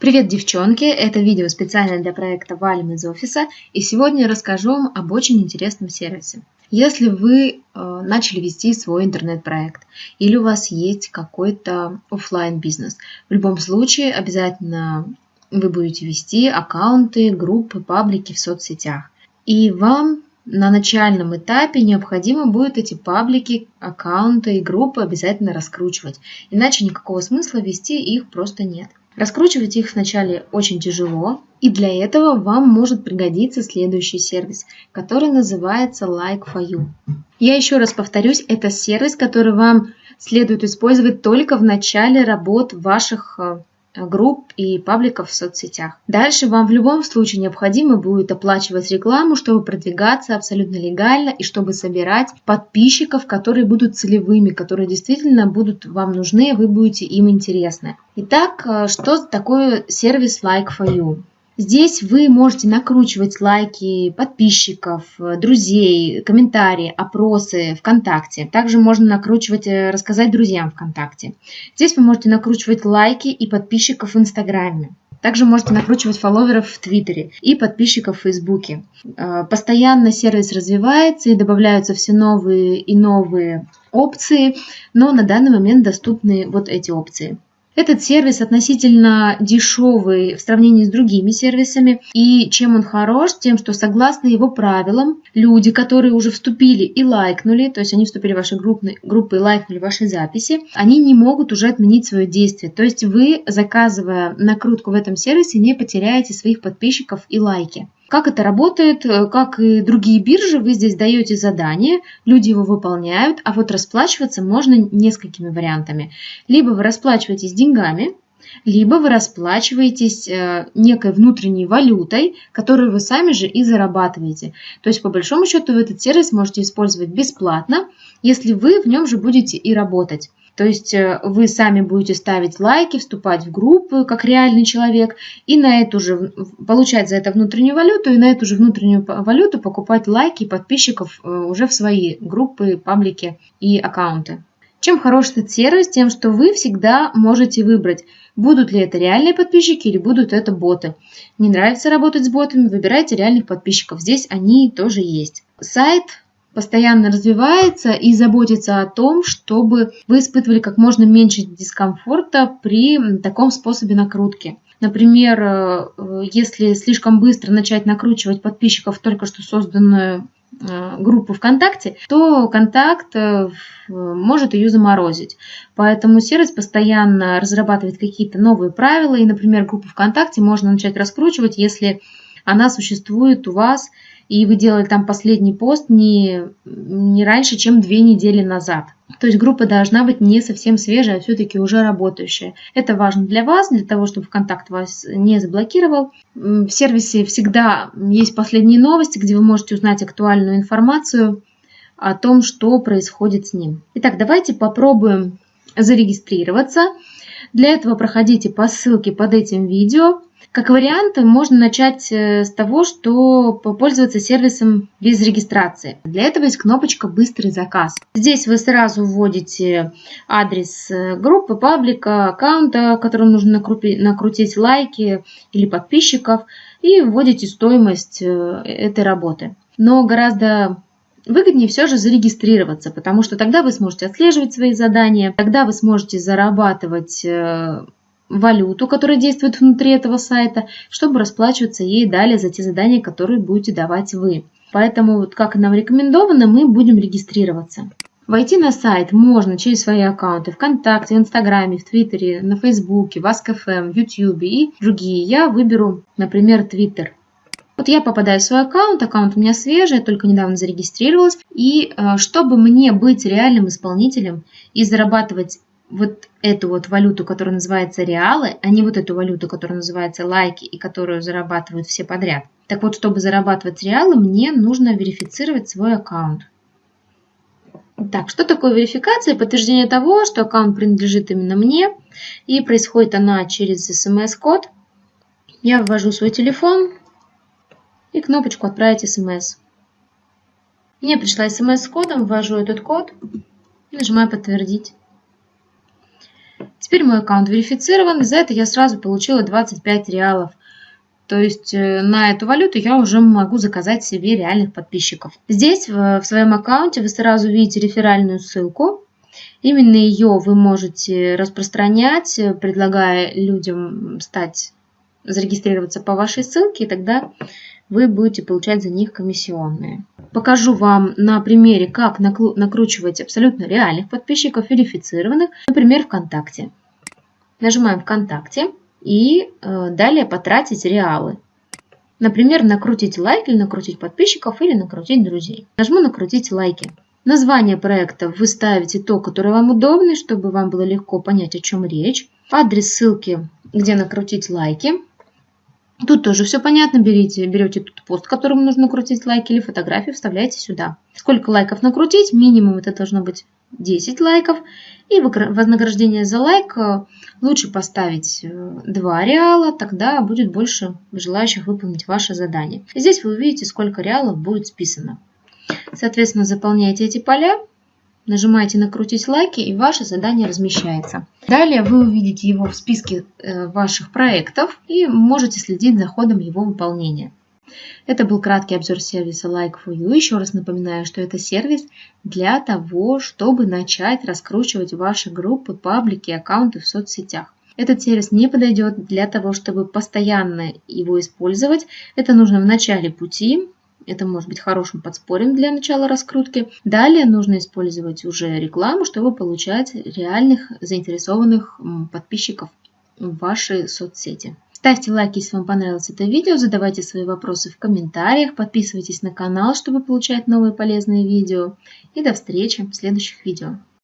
Привет, девчонки! Это видео специально для проекта «Валим из офиса» и сегодня я расскажу вам об очень интересном сервисе. Если вы э, начали вести свой интернет-проект или у вас есть какой-то офлайн бизнес в любом случае обязательно вы будете вести аккаунты, группы, паблики в соцсетях. И вам на начальном этапе необходимо будет эти паблики, аккаунты и группы обязательно раскручивать, иначе никакого смысла вести их просто нет. Раскручивать их вначале очень тяжело, и для этого вам может пригодиться следующий сервис, который называется Like for You. Я еще раз повторюсь, это сервис, который вам следует использовать только в начале работ ваших э, групп и пабликов в соцсетях. Дальше вам в любом случае необходимо будет оплачивать рекламу, чтобы продвигаться абсолютно легально и чтобы собирать подписчиков, которые будут целевыми, которые действительно будут вам нужны, вы будете им интересны. Итак, э, что такое сервис Like for You? Здесь вы можете накручивать лайки подписчиков, друзей, комментарии, опросы ВКонтакте. Также можно накручивать, э, рассказать друзьям ВКонтакте. Здесь вы можете накручивать лайки и подписчиков в Инстаграме. Также можете накручивать фолловеров в Твиттере и подписчиков в Фейсбуке. Э, постоянно сервис развивается и добавляются все новые и новые опции, но на данный момент доступны вот эти опции. Этот сервис относительно дешевый в сравнении с другими сервисами. И чем он хорош? Тем, что согласно его правилам, люди, которые уже вступили и лайкнули, то есть они вступили в ваши группы, группы и лайкнули ваши записи, они не могут уже отменить свое действие. То есть вы, заказывая накрутку в этом сервисе, не потеряете своих подписчиков и лайки. Как это работает, э, как и другие биржи, вы здесь даете задание, люди его выполняют, а вот расплачиваться можно несколькими вариантами. Либо вы расплачиваетесь деньгами, либо вы расплачиваетесь э, некой внутренней валютой, которую вы сами же и зарабатываете. То есть, по большому счету, вы этот сервис можете использовать бесплатно, если вы в нем же будете и работать. То есть э, вы сами будете ставить лайки, вступать в группы как реальный человек и на эту же получать за это внутреннюю валюту и на эту же внутреннюю валюту покупать лайки подписчиков э, уже в свои группы, паблики и аккаунты. Чем хорош этот сервис? Тем, что вы всегда можете выбрать, будут ли это реальные подписчики или будут это боты. Не нравится работать с ботами, выбирайте реальных подписчиков. Здесь они тоже есть. Сайт постоянно развивается и заботится о том, чтобы вы испытывали как можно меньше дискомфорта при таком способе накрутки. Например, э, если слишком быстро начать накручивать подписчиков только что созданную э, группу ВКонтакте, то контакт э, может ее заморозить. Поэтому сервис постоянно разрабатывает какие-то новые правила, и, например, группу ВКонтакте можно начать раскручивать, если она существует у вас и вы делали там последний пост не, не раньше, чем две недели назад. То есть группа должна быть не совсем свежая, а все-таки уже работающая. Это важно для вас, для того, чтобы ВКонтакт вас не заблокировал. В сервисе всегда есть последние новости, где вы можете узнать актуальную информацию о том, что происходит с ним. Итак, давайте попробуем зарегистрироваться. Для этого проходите по ссылке под этим видео. Как вариант, можно начать э, с того, что попользоваться сервисом без регистрации. Для этого есть кнопочка «Быстрый заказ». Здесь вы сразу вводите адрес э, группы, паблика, аккаунта, которым нужно накрутить лайки или подписчиков, и вводите стоимость э, этой работы. Но гораздо выгоднее все же зарегистрироваться, потому что тогда вы сможете отслеживать свои задания, тогда вы сможете зарабатывать валюту, которая действует внутри этого сайта, чтобы расплачиваться ей далее за те задания, которые будете давать вы. Поэтому, вот как нам рекомендовано, мы будем регистрироваться. Войти на сайт можно через свои аккаунты ВКонтакте, Инстаграме, в Твиттере, на Фейсбуке, в Ask.fm, в Ютьюбе и другие. Я выберу, например, Твиттер. Вот я попадаю в свой аккаунт, аккаунт у меня свежий, я только недавно зарегистрировалась. И э, чтобы мне быть реальным исполнителем и зарабатывать вот эту вот валюту, которая называется реалы, а не вот эту валюту, которая называется лайки и которую зарабатывают все подряд. Так вот, чтобы зарабатывать реалы, мне нужно верифицировать свой аккаунт. Так, что такое верификация? Подтверждение того, что аккаунт принадлежит именно мне, и происходит она через смс-код. Я ввожу свой телефон и кнопочку «Отправить смс». Мне пришла смс с кодом, ввожу этот код и нажимаю «Подтвердить». Теперь мой аккаунт верифицирован, и за это я сразу получила 25 реалов. То есть э, на эту валюту я уже могу заказать себе реальных подписчиков. Здесь в своем аккаунте вы сразу видите реферальную ссылку. Именно ее вы можете распространять, предлагая людям стать, зарегистрироваться по вашей ссылке, и тогда вы будете получать за них комиссионные. Покажу вам на примере, как накручивать абсолютно реальных подписчиков, верифицированных, например, ВКонтакте. Нажимаем ВКонтакте и э, далее потратить реалы. Например, накрутить лайк или накрутить подписчиков или накрутить друзей. Нажму накрутить лайки. Название проекта вы ставите то, которое вам удобно, чтобы вам было легко понять, о чем речь. Адрес ссылки, где накрутить лайки. Тут тоже все понятно. Берите, берете тут пост, которому нужно накрутить лайки или фотографию, вставляете сюда. Сколько лайков накрутить? Минимум это должно быть 10 лайков. И вознаграждение за лайк э, лучше поставить 2 э, реала, тогда будет больше желающих выполнить ваше задание. Здесь вы увидите, сколько реалов будет списано. Соответственно, заполняете эти поля Нажимаете «Накрутить лайки» и ваше задание размещается. Далее вы увидите его в списке э, ваших проектов и можете следить за ходом его выполнения. Это был краткий обзор сервиса Like4You. Еще раз напоминаю, что это сервис для того, чтобы начать раскручивать ваши группы, паблики, аккаунты в соцсетях. Этот сервис не подойдет для того, чтобы постоянно его использовать. Это нужно в начале пути, это может быть хорошим подспорьем для начала раскрутки. Далее нужно использовать уже рекламу, чтобы получать реальных заинтересованных подписчиков в ваши соцсети. Ставьте лайки, если вам понравилось это видео, задавайте свои вопросы в комментариях, подписывайтесь на канал, чтобы получать новые полезные видео. И до встречи в следующих видео.